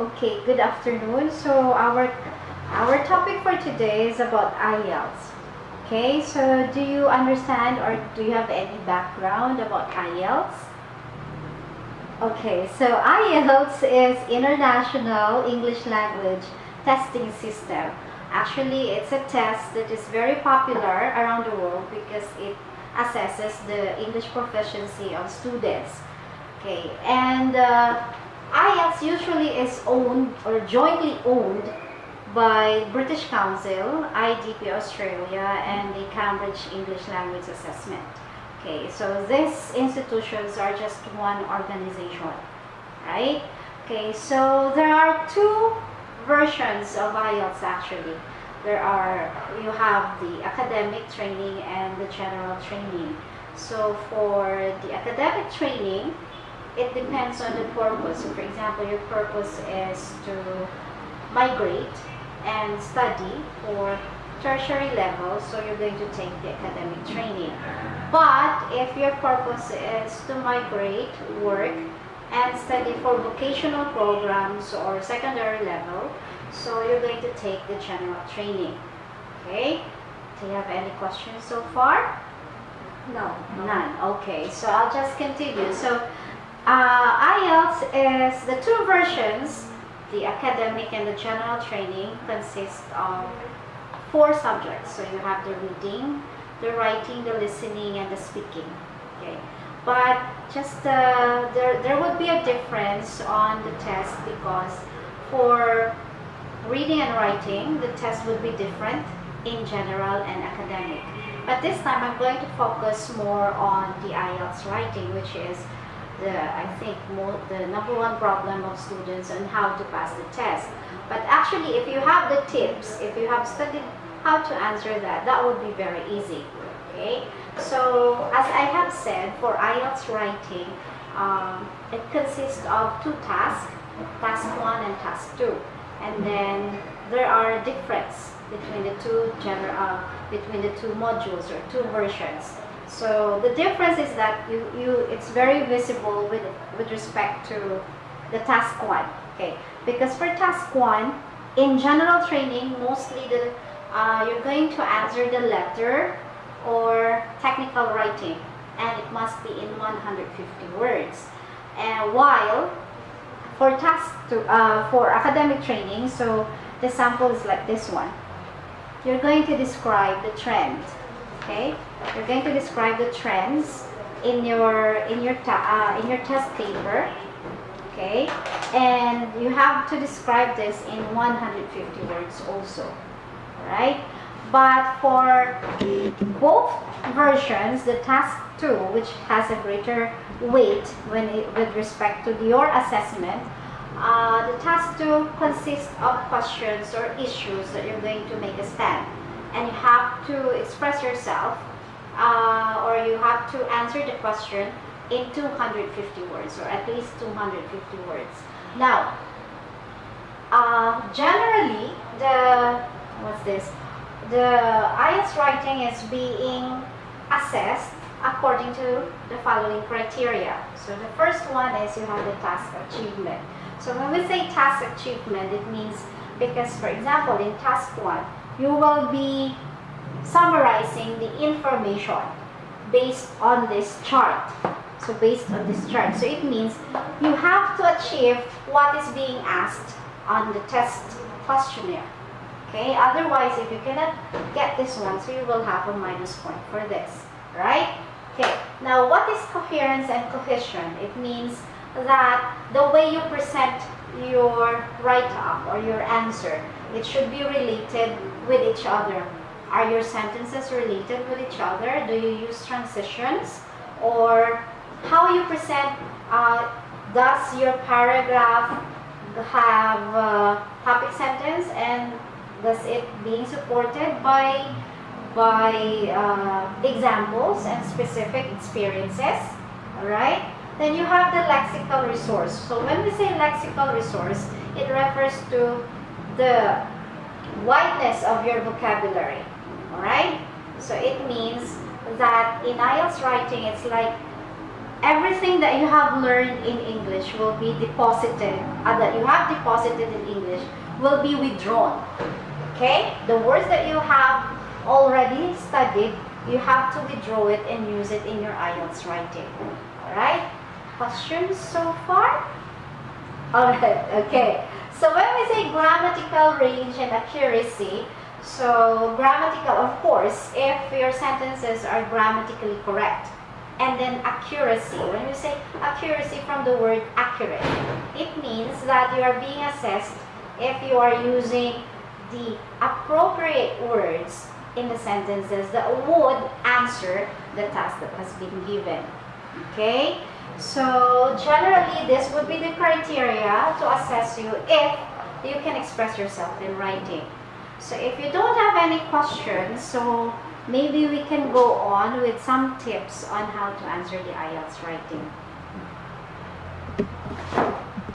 Okay, good afternoon. So our our topic for today is about IELTS. Okay, so do you understand or do you have any background about IELTS? Okay, so IELTS is International English Language Testing System. Actually, it's a test that is very popular around the world because it assesses the English proficiency of students. Okay, and uh, IELTS usually is owned or jointly owned by British Council, IDP Australia, and the Cambridge English Language Assessment. Okay, so these institutions are just one organization, right? Okay, so there are two versions of IELTS actually. There are, you have the academic training and the general training. So for the academic training, it depends on the purpose. So for example, your purpose is to migrate and study for tertiary level, so you're going to take the academic training. But if your purpose is to migrate, work, and study for vocational programs or secondary level, so you're going to take the general training. Okay? Do you have any questions so far? No. None. Okay, so I'll just continue. So uh, IELTS is the two versions, the academic and the general training consist of four subjects. So you have the reading, the writing, the listening, and the speaking. Okay, but just uh, there there would be a difference on the test because for reading and writing, the test would be different in general and academic. But this time I'm going to focus more on the IELTS writing, which is the I think more, the number one problem of students and how to pass the test. But actually, if you have the tips, if you have studied how to answer that, that would be very easy. Okay. So as I have said, for IELTS writing, um, it consists of two tasks, task one and task two, and then there are difference between the two general, uh, between the two modules or two versions. So the difference is that you, you it's very visible with, with respect to the task one. Okay, because for task one, in general training, mostly the uh, you're going to answer the letter or technical writing, and it must be in 150 words. And while for task to, uh, for academic training, so the sample is like this one. You're going to describe the trend okay? You're going to describe the trends in your in your uh, in your test paper okay? And you have to describe this in 150 words also all right but for both versions the task 2 which has a greater weight when it, with respect to your assessment uh, the task 2 consists of questions or issues that you're going to make a stand and you have to express yourself uh, or you have to answer the question in 250 words or at least 250 words. Now, uh, generally, the, what's this? The IELTS writing is being assessed according to the following criteria. So the first one is you have the task achievement. So when we say task achievement, it means because, for example, in task one, you will be summarizing the information based on this chart. So based on this chart. So it means you have to achieve what is being asked on the test questionnaire. Okay, otherwise if you cannot get this one, so you will have a minus point for this, right? Okay, now what is coherence and cohesion? It means that the way you present your write-up or your answer, it should be related with each other. Are your sentences related with each other? Do you use transitions? Or how you present, uh, does your paragraph have a topic sentence and does it being supported by by uh, examples and specific experiences, all right? Then you have the lexical resource. So when we say lexical resource, it refers to the wideness of your vocabulary. Alright? So it means that in IELTS writing, it's like everything that you have learned in English will be deposited, uh, that you have deposited in English will be withdrawn. Okay? The words that you have already studied, you have to withdraw it and use it in your IELTS writing. Alright? Questions so far? Alright, okay. So when we say grammatical range and accuracy, so grammatical, of course, if your sentences are grammatically correct. And then accuracy. When we say accuracy from the word accurate, it means that you are being assessed if you are using the appropriate words in the sentences that would answer the task that has been given. Okay? So generally, this would be the criteria to assess you if you can express yourself in writing. So if you don't have any questions, so maybe we can go on with some tips on how to answer the IELTS writing.